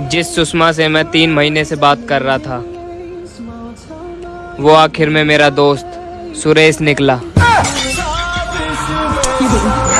जिस सुषमा से मैं तीन महीने से बात कर रहा था, वो आखिर में मेरा दोस्त सुरेश निकला।